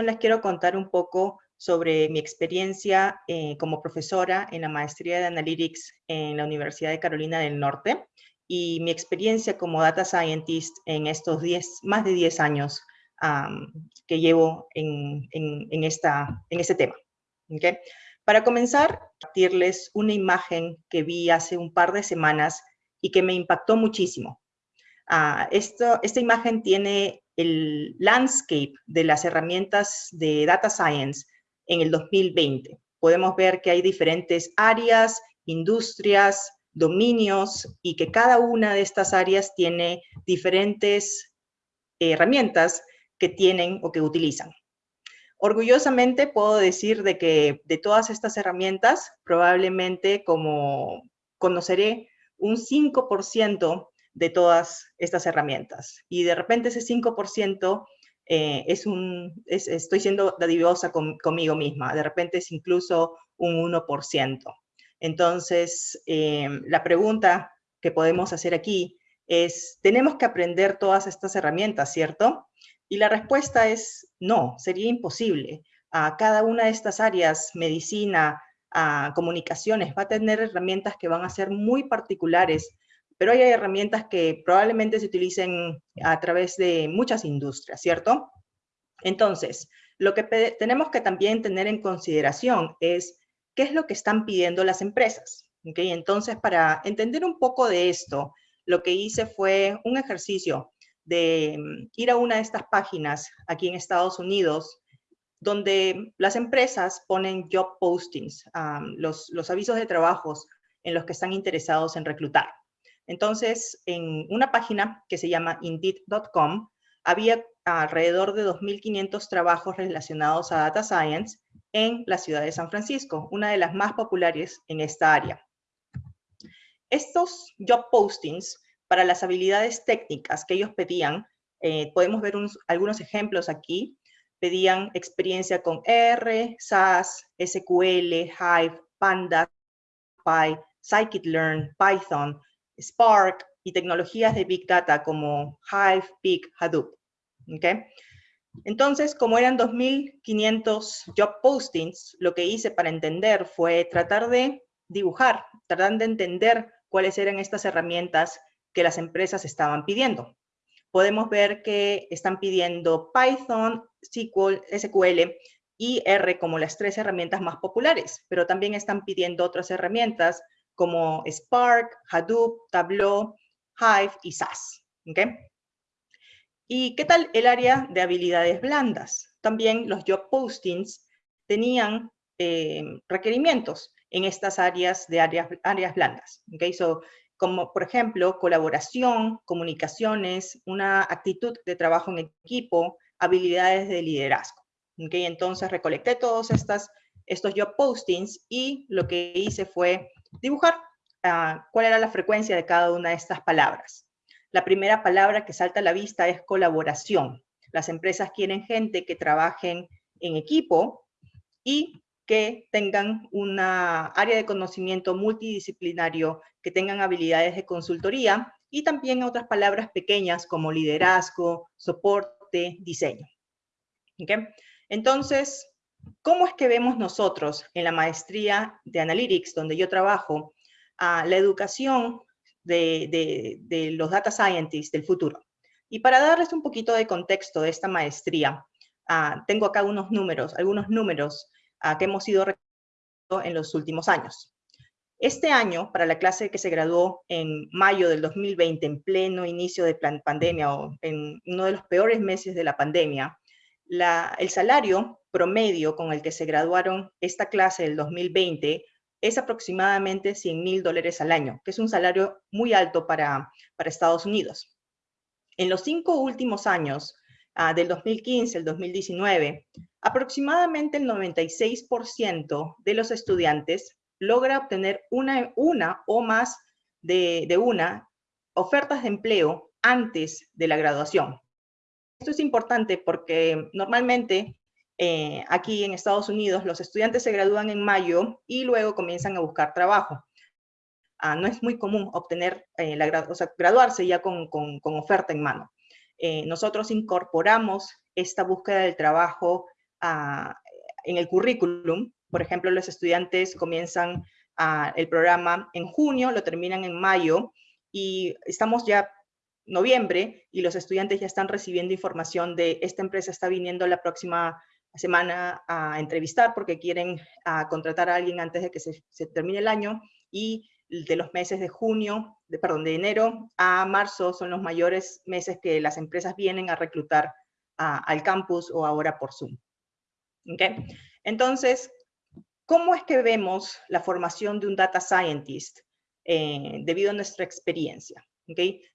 les quiero contar un poco sobre mi experiencia eh, como profesora en la maestría de Analytics en la Universidad de Carolina del Norte y mi experiencia como Data Scientist en estos 10, más de 10 años que llevo en, en, esta, en este tema. ¿okay? Para comenzar, compartirles una imagen que vi hace un par de semanas y que me impactó muchísimo. Uh, esto, esta imagen tiene el landscape de las herramientas de Data Science en el 2020. Podemos ver que hay diferentes áreas, industrias, dominios y que cada una de estas áreas tiene diferentes herramientas que tienen o que utilizan. Orgullosamente puedo decir de que de todas estas herramientas, probablemente como conoceré un 5% de todas estas herramientas. Y de repente ese 5% eh, es un, estoy siendo dadivosa conmigo misma, de repente es incluso un 1%. Entonces, eh, la pregunta que podemos hacer aquí es, ¿tenemos que aprender todas estas herramientas, cierto? Y la respuesta es no, sería imposible. A cada una de estas áreas, medicina, a comunicaciones, va a tener herramientas que van a ser muy particulares pero hay herramientas que probablemente se utilicen a través de muchas industrias, ¿cierto? Entonces, lo que tenemos que también tener en consideración es qué es lo que están pidiendo las empresas. ¿okay? Entonces, para entender un poco de esto, lo que hice fue un ejercicio de mm, ir a una de estas páginas aquí en Estados Unidos, donde las empresas ponen job postings, los, los avisos de trabajos en los que están interesados en reclutar. Entonces, en una página que se llama Indeed.com, había alrededor de 2.500 trabajos relacionados a Data Science en la ciudad de San Francisco, una de las más populares en esta área. Estos job postings para las habilidades técnicas que ellos pedían, eh, podemos ver algunos ejemplos aquí, pedían experiencia con R, SAS, SQL, Hive, Panda, Py, Scikit-learn, Python, Spark y tecnologías de Big Data como Hive, Peak, Hadoop. ¿okay? Entonces, como eran 2.500 job postings, lo que hice para entender fue tratar de dibujar, tratar de entender cuáles eran estas herramientas que las empresas estaban pidiendo. Podemos ver que están pidiendo Python, SQL y R como las tres herramientas más populares, pero también están pidiendo otras herramientas como Spark, Hadoop, Tableau, Hive y SAS. ¿Y qué tal el área de habilidades blandas? También los job postings tenían eh, requerimientos en estas áreas de áreas, áreas blandas. ¿okay? Como por ejemplo, colaboración, comunicaciones, una actitud de trabajo en equipo, habilidades de liderazgo. ¿okay? Entonces recolecté todos estas, estos job postings y lo que hice fue dibujar ah, cuál era la frecuencia de cada una de estas palabras. La primera palabra que salta a la vista es colaboración. Las empresas quieren gente que trabajen en equipo y que tengan una área de conocimiento multidisciplinario, que tengan habilidades de consultoría y también otras palabras pequeñas como liderazgo, soporte, diseño. Entonces, ¿Cómo es que vemos nosotros en la maestría de Analytics, donde yo trabajo, a la educación de, los data scientists del futuro? Y para darles un poquito de contexto de esta maestría, ah, tengo acá unos números, algunos números ah, que hemos ido en los últimos años. Este año, para la clase que se graduó en mayo del 2020, en pleno inicio de pandemia o en uno de los peores meses de la pandemia, el salario promedio con el que se graduaron esta clase del 2020 es aproximadamente 100 mil dólares al año, que es un salario muy alto para, para Estados Unidos. En los cinco últimos años, uh, del 2015 al 2019, aproximadamente el 96% de los estudiantes logra obtener una, una o más de, de una ofertas de empleo antes de la graduación. Esto es importante porque normalmente eh, aquí en Estados Unidos los estudiantes se gradúan en mayo y luego comienzan a buscar trabajo. Ah, no es muy común obtener, eh, la, o sea, graduarse ya con, con, oferta en mano. Eh, nosotros incorporamos esta búsqueda del trabajo ah, en el currículum. Por ejemplo, los estudiantes comienzan ah, el programa en junio, lo terminan en mayo y estamos ya noviembre y los estudiantes ya están recibiendo información de esta empresa está viniendo la próxima semana a entrevistar porque quieren contratar a alguien antes de que se, termine el año y de los meses de junio, de, perdón, de enero a marzo son los mayores meses que las empresas vienen a reclutar al campus o ahora por Zoom. ¿Okay? Entonces, ¿cómo es que vemos la formación de un data scientist eh, debido a nuestra experiencia?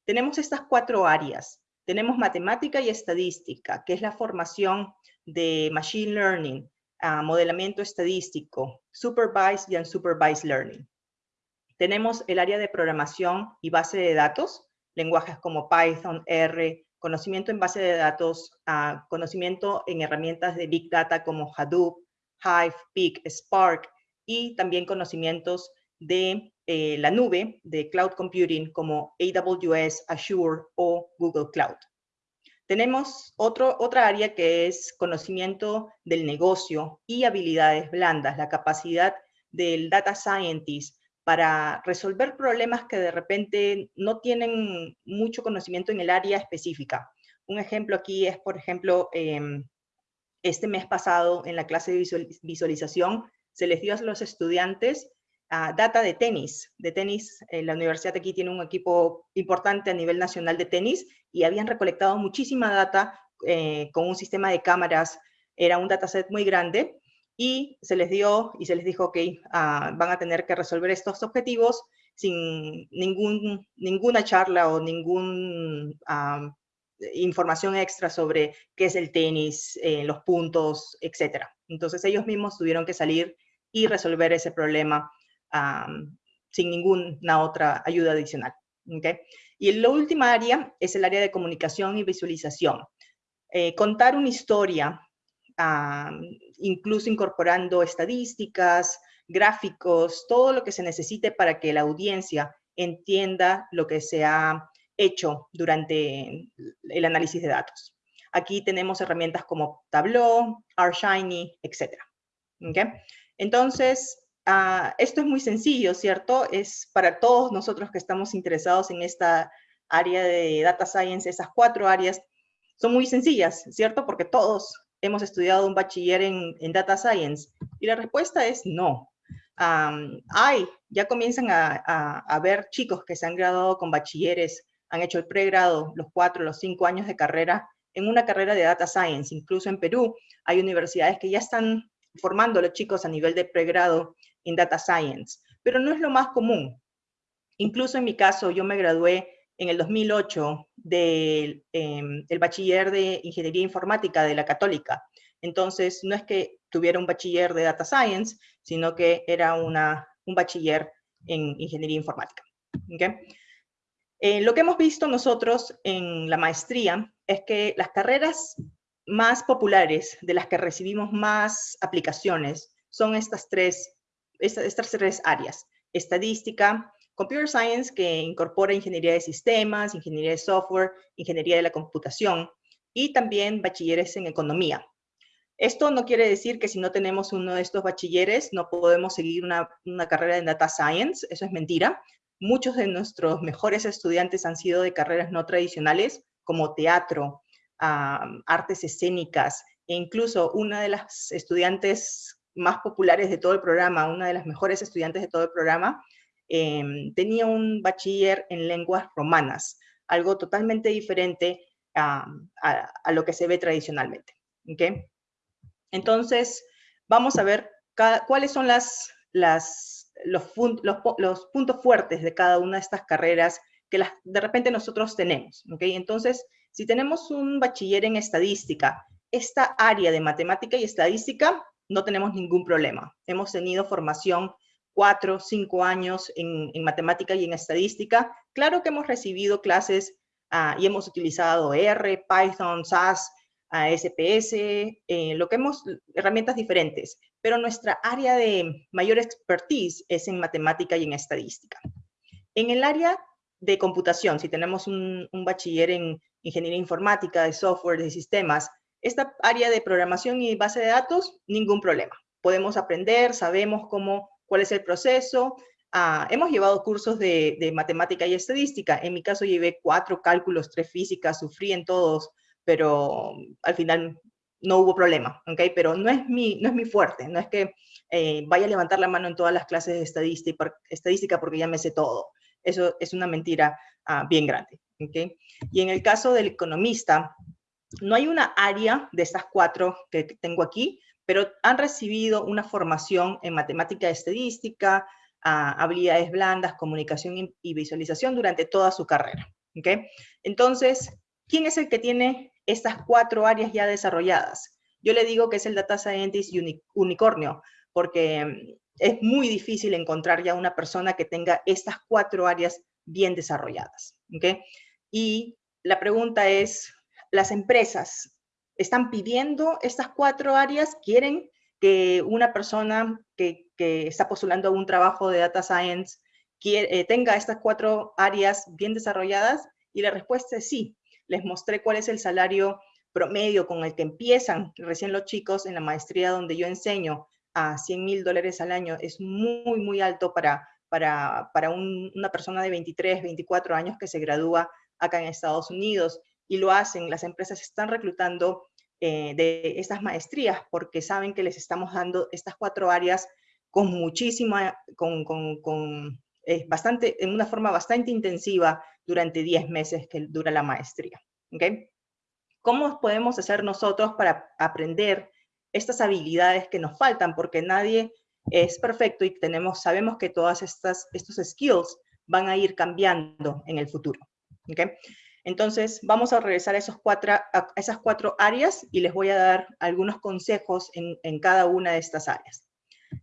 Tenemos estas cuatro áreas. Tenemos matemática y estadística, que es la formación de machine learning, modelamiento estadístico, supervised y unsupervised learning. Tenemos el área de programación y base de datos, lenguajes como Python, R, conocimiento en base de datos, conocimiento en herramientas de Big Data como Hadoop, Hive, Peak, Spark, y también conocimientos de eh, la nube de cloud computing como AWS, Azure o Google Cloud. Tenemos otro, otra área que es conocimiento del negocio y habilidades blandas, la capacidad del data scientist para resolver problemas que de repente no tienen mucho conocimiento en el área específica. Un ejemplo aquí es, por ejemplo, em, este mes pasado en la clase de visualización se les dio a los estudiantes data de tenis. De tenis, eh, la universidad aquí tiene un equipo importante a nivel nacional de tenis y habían recolectado muchísima data eh, con un sistema de cámaras. Era un dataset muy grande y se les dio y se les dijo, ok, ah, van a tener que resolver estos objetivos sin ninguna charla o ninguna información extra sobre qué es el tenis, eh, los puntos, etc. Entonces ellos mismos tuvieron que salir y resolver ese problema sin ninguna otra ayuda adicional. ¿okay? Y la última área es el área de comunicación y visualización. Eh, contar una historia, incluso incorporando estadísticas, gráficos, todo lo que se necesite para que la audiencia entienda lo que se ha hecho durante el análisis de datos. Aquí tenemos herramientas como Tableau, R-Shiny, etc. ¿Okay? Entonces, Ah, esto es muy sencillo, ¿cierto? Es para todos nosotros que estamos interesados en esta área de data science, esas cuatro áreas son muy sencillas, ¿cierto? Porque todos hemos estudiado un bachiller en, data science. Y la respuesta es no. hay, ya comienzan a, a, ver chicos que se han graduado con bachilleres, han hecho el pregrado, los cuatro, los cinco años de carrera, en una carrera de data science. Incluso en Perú hay universidades que ya están formando a los chicos a nivel de pregrado en Data Science, pero no es lo más común. Incluso en mi caso, yo me gradué en el 2008 del em, bachiller de Ingeniería Informática de la Católica. Entonces, no es que tuviera un bachiller de Data Science, sino que era una, un bachiller en Ingeniería Informática. Eh, lo que hemos visto nosotros en la maestría es que las carreras más populares, de las que recibimos más aplicaciones, son estas tres estas tres áreas, estadística, computer science, que incorpora ingeniería de sistemas, ingeniería de software, ingeniería de la computación, y también bachilleres en economía. Esto no quiere decir que si no tenemos uno de estos bachilleres no podemos seguir una, carrera en data science, eso es mentira. Muchos de nuestros mejores estudiantes han sido de carreras no tradicionales, como teatro, artes escénicas, e incluso una de las estudiantes más populares de todo el programa, una de las mejores estudiantes de todo el programa, em, tenía un bachiller en lenguas romanas, algo totalmente diferente a, lo que se ve tradicionalmente. ¿okay? Entonces, vamos a ver cuáles son los, puntos fuertes de cada una de estas carreras que de repente nosotros tenemos. ¿okay? Entonces, si tenemos un bachiller en estadística, esta área de matemática y estadística no tenemos ningún problema. Hemos tenido formación cuatro, cinco años en, matemática y en estadística. Claro que hemos recibido clases ah, y hemos utilizado R, Python, SAS, SPS, eh, lo que hemos, herramientas diferentes, pero nuestra área de mayor expertise es en matemática y en estadística. En el área de computación, si tenemos un, un bachiller en ingeniería informática, de software, de sistemas, Esta área de programación y base de datos, ningún problema. Podemos aprender, sabemos cómo, cuál es el proceso. Ah, hemos llevado cursos de, de, matemática y estadística. En mi caso llevé cuatro cálculos, tres físicas, sufrí en todos, pero al final no hubo problema, ¿ok? Pero no es mi, no es mi fuerte, no es que eh, vaya a levantar la mano en todas las clases de estadística, estadística porque ya me sé todo. Eso es una mentira ah, bien grande, ¿ok? Y en el caso del economista, no hay una área de estas cuatro que tengo aquí, pero han recibido una formación en matemática estadística, ah, habilidades blandas, comunicación y visualización durante toda su carrera, ¿ok? Entonces, ¿quién es el que tiene estas cuatro áreas ya desarrolladas. Yo le digo que es el Data Scientist unicornio, porque mm, es muy difícil encontrar ya una persona que tenga estas cuatro áreas bien desarrolladas. ¿okay? Y la pregunta es, ¿las empresas están pidiendo estas cuatro áreas? ¿Quieren que una persona que, está postulando un trabajo de Data Science eh, tenga estas cuatro áreas bien desarrolladas? Y la respuesta es sí les mostré cuál es el salario promedio con el que empiezan recién los chicos en la maestría donde yo enseño a 100 mil dólares al año. Es muy, muy alto para, para, para una persona de 23, 24 años que se gradúa acá en Estados Unidos. Y lo hacen, las empresas están reclutando eh, de estas maestrías porque saben que les estamos dando estas cuatro áreas con muchísima, con, con, con bastante, en una forma bastante intensiva durante 10 meses que dura la maestría. ¿okay? ¿Cómo podemos hacer nosotros para aprender estas habilidades que nos faltan? Porque nadie es perfecto y tenemos, sabemos que todas estas estos skills van a ir cambiando en el futuro. ¿okay? Entonces, vamos a regresar a, esos cuatro, a esas cuatro áreas y les voy a dar algunos consejos en, en cada una de estas áreas.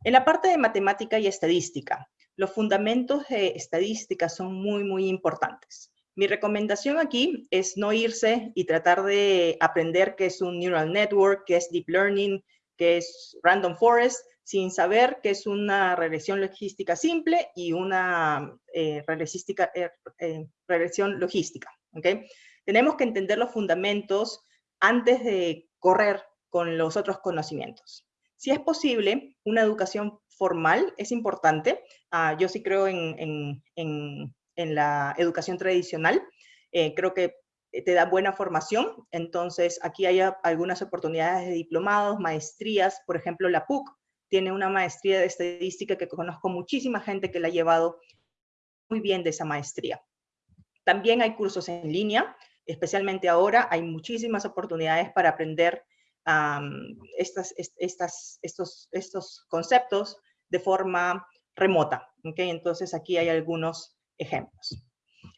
En la parte de matemática y estadística, los fundamentos de estadística son muy, muy importantes. Mi recomendación aquí es no irse y tratar de aprender qué es un neural network, qué es deep learning, qué es random forest, sin saber qué es una regresión logística simple y una eh, eh, eh, regresión logística. ¿Okay? Tenemos que entender los fundamentos antes de correr con los otros conocimientos. Si es posible, una educación formal es importante. Ah, yo sí creo en, la educación tradicional. Eh, creo que te da buena formación. Entonces, aquí hay algunas oportunidades de diplomados, maestrías. Por ejemplo, la PUC tiene una maestría de estadística que conozco muchísima gente que la ha llevado muy bien de esa maestría. También hay cursos en línea, especialmente ahora hay muchísimas oportunidades para aprender estos, conceptos de forma remota. ¿okay? Entonces aquí hay algunos ejemplos.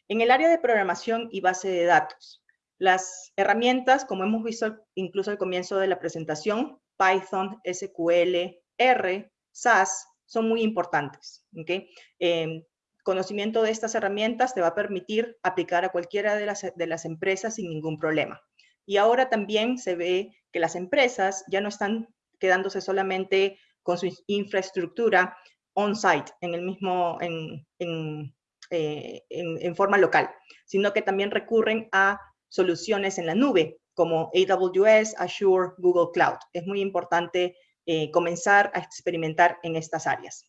En el área de programación y base de datos, las herramientas, como hemos visto incluso al comienzo de la presentación, Python, SQL, R, SAS, son muy importantes. ¿okay? Eh, conocimiento de estas herramientas te va a permitir aplicar a cualquiera de las, empresas sin ningún problema. Y ahora también se ve que las empresas ya no están quedándose solamente con su infraestructura on-site, en el mismo, eh, en, forma local, sino que también recurren a soluciones en la nube, como AWS, Azure, Google Cloud. Es muy importante eh, comenzar a experimentar en estas áreas.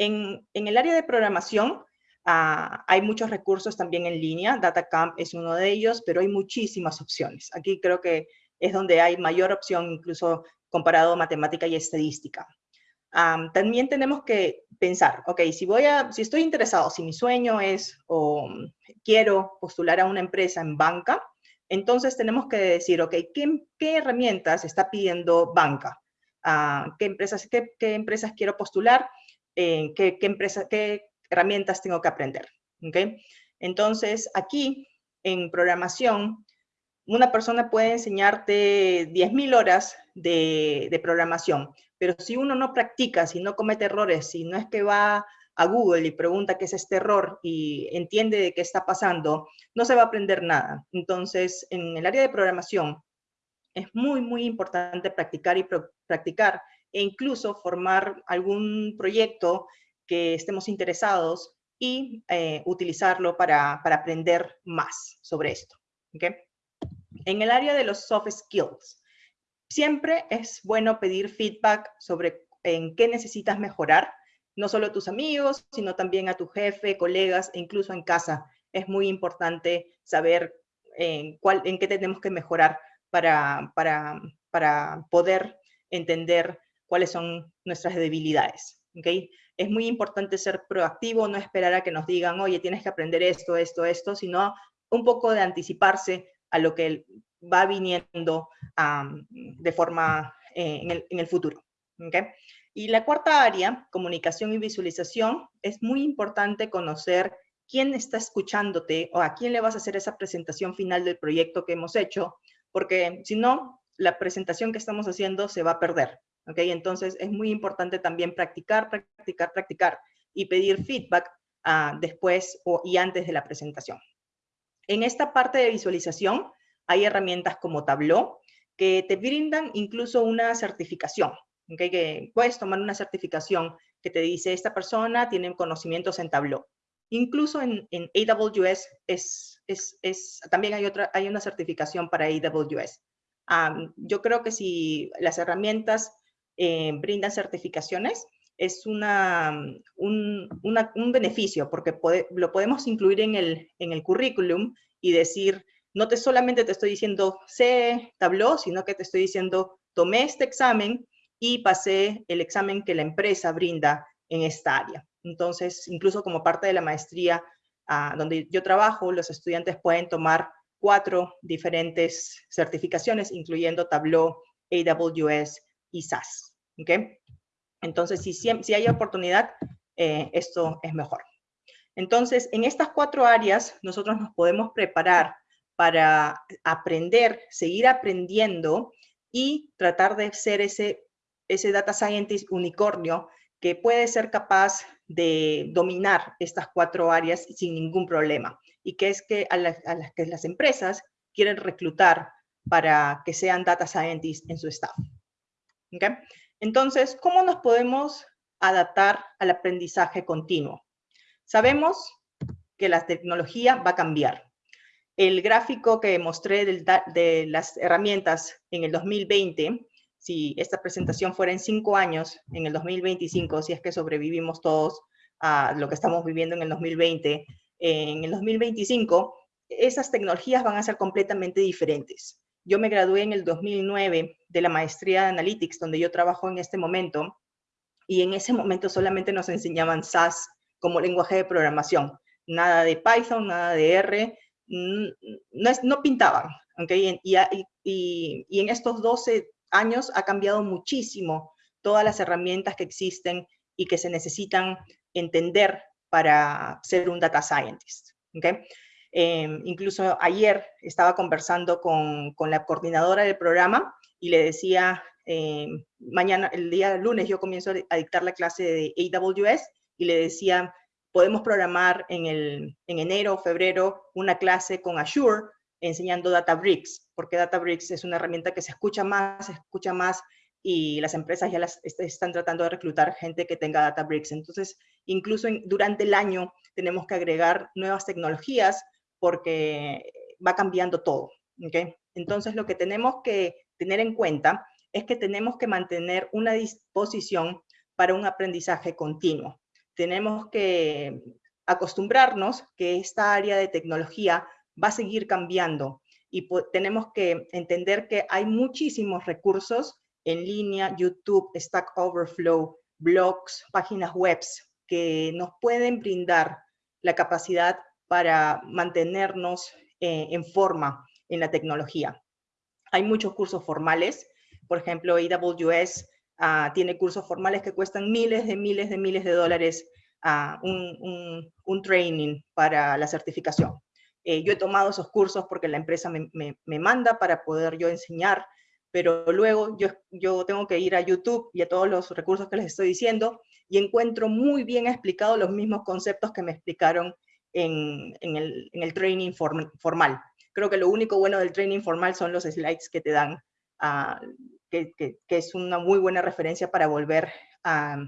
En, el área de programación, ah, hay muchos recursos también en línea, DataCamp es uno de ellos, pero hay muchísimas opciones. Aquí creo que es donde hay mayor opción incluso comparado a matemática y estadística. también tenemos que pensar, ok, si, voy a, si estoy interesado, si mi sueño es o quiero postular a una empresa en banca, entonces tenemos que decir, ok, ¿qué, qué herramientas está pidiendo banca? Ah, ¿qué, empresas, qué, qué, empresas quiero postular? Eh, ¿qué, qué, ¿Qué herramientas tengo que aprender? Okay. Entonces, aquí en programación una persona puede enseñarte 10.000 horas de, programación, pero si uno no practica, si no comete errores, si no es que va a Google y pregunta qué es este error y entiende de qué está pasando, no se va a aprender nada. Entonces, en el área de programación, es muy, muy importante practicar y practicar e incluso formar algún proyecto que estemos interesados y eh, utilizarlo para, aprender más sobre esto. ¿okay? En el área de los soft skills, siempre es bueno pedir feedback sobre en qué necesitas mejorar, no solo a tus amigos, sino también a tu jefe, colegas e incluso en casa. Es muy importante saber en, cuál, en qué tenemos que mejorar para, para, para poder entender cuáles son nuestras debilidades. ¿okay? Es muy importante ser proactivo, no esperar a que nos digan, oye, tienes que aprender esto, esto, esto, sino un poco de anticiparse a lo que va viniendo de forma eh, en, el, en, el, futuro. ¿okay? Y la cuarta área, comunicación y visualización, es muy importante conocer quién está escuchándote o a quién le vas a hacer esa presentación final del proyecto que hemos hecho, porque si no, la presentación que estamos haciendo se va a perder. ¿Ok? Entonces es muy importante también practicar, practicar, practicar y pedir feedback uh, después o, y antes de la presentación. En esta parte de visualización hay herramientas como Tableau que te brindan incluso una certificación. ¿okay? Que puedes tomar una certificación que te dice esta persona tiene conocimientos en Tableau. Incluso en, AWS es, también hay, otra, hay una certificación para AWS. Yo creo que si las herramientas eh, brindan certificaciones, es una, un, un beneficio porque lo podemos incluir en el, en el currículum y decir, no te solamente te estoy diciendo sé Tableau, sino que te estoy diciendo tomé este examen y pasé el examen que la empresa brinda en esta área. Entonces, incluso como parte de la maestría uh, donde yo trabajo, los estudiantes pueden tomar cuatro diferentes certificaciones, incluyendo Tableau, AWS y SAS. ¿Okay? Entonces, si, hay oportunidad, eh, esto es mejor. Entonces, en estas cuatro áreas, nosotros nos podemos preparar para aprender, seguir aprendiendo y tratar de ser ese, ese data scientist unicornio que puede ser capaz de dominar estas cuatro áreas sin ningún problema. Y que es que a, las que las empresas quieren reclutar para que sean data scientists en su staff. ¿Okay? Entonces, ¿cómo nos podemos adaptar al aprendizaje continuo? Sabemos que la tecnología va a cambiar. El gráfico que mostré de las herramientas en el 2020 si esta presentación fuera en cinco años, en el 2025, si es que sobrevivimos todos a lo que estamos viviendo en el 2020, en el 2025, esas tecnologías van a ser completamente diferentes. Yo me gradué en el 2009 de la maestría de Analytics, donde yo trabajo en este momento, y en ese momento solamente nos enseñaban SAS como lenguaje de programación. Nada de Python, nada de R, no, no pintaban. ¿okay? Y, en estos 12 años ha cambiado muchísimo todas las herramientas que existen y que se necesitan entender para ser un data scientist. ¿okay? Em, incluso ayer estaba conversando con, la coordinadora del programa y le decía, eh, mañana, el día lunes yo comienzo a dictar la clase de AWS y le decía, podemos programar en, el, en enero o febrero una clase con Azure enseñando Databricks, porque Databricks es una herramienta que se escucha más, se escucha más y las empresas ya las están tratando de reclutar gente que tenga Databricks. Entonces, incluso durante el año tenemos que agregar nuevas tecnologías porque va cambiando todo. ¿okay? Entonces, lo que tenemos que tener en cuenta es que tenemos que mantener una disposición para un aprendizaje continuo. Tenemos que acostumbrarnos que esta área de tecnología va a seguir cambiando y tenemos que entender que hay muchísimos recursos en línea, YouTube, Stack Overflow, blogs, páginas web que nos pueden brindar la capacidad para mantenernos eh, en forma en la tecnología. Hay muchos cursos formales, por ejemplo, AWS ah, tiene cursos formales que cuestan miles de miles de miles de dólares un, un training para la certificación. Eh, yo he tomado esos cursos porque la empresa me, me, manda para poder yo enseñar, pero luego yo, yo tengo que ir a YouTube y a todos los recursos que les estoy diciendo y encuentro muy bien explicados los mismos conceptos que me explicaron en, en, el, en el, training formal. Creo que lo único bueno del training formal son los slides que te dan, uh, que, que, que, es una muy buena referencia para volver a,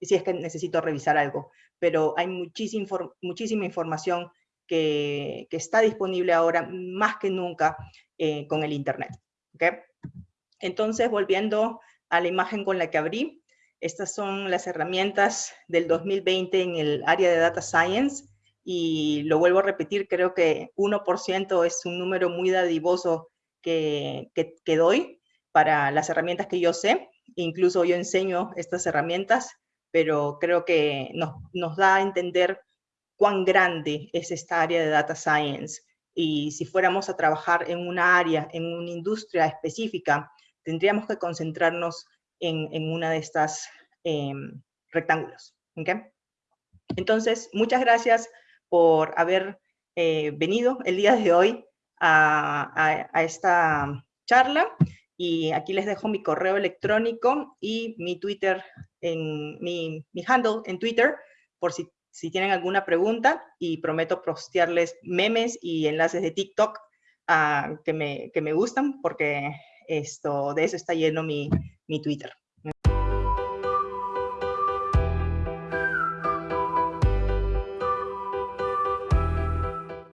si es que necesito revisar algo. Pero hay muchísima, muchísima información que, está disponible ahora más que nunca eh, con el Internet. ¿okay? Entonces, volviendo a la imagen con la que abrí, estas son las herramientas del 2020 en el área de Data Science y lo vuelvo a repetir, creo que 1% es un número muy dadivoso que, que, doy para las herramientas que yo sé. Incluso yo enseño estas herramientas, pero creo que nos, nos da a entender cuán grande es esta área de Data Science. Y si fuéramos a trabajar en una área, en una industria específica, tendríamos que concentrarnos en, en una de estas em, rectángulos. Entonces, muchas gracias por haber eh, venido el día de hoy a, esta charla. Y aquí les dejo mi correo electrónico y mi Twitter, en, mi, handle en Twitter, por si, si, tienen alguna pregunta. Y prometo postearles memes y enlaces de TikTok uh, que, me, que me gustan, porque esto, de eso está lleno mi, mi Twitter.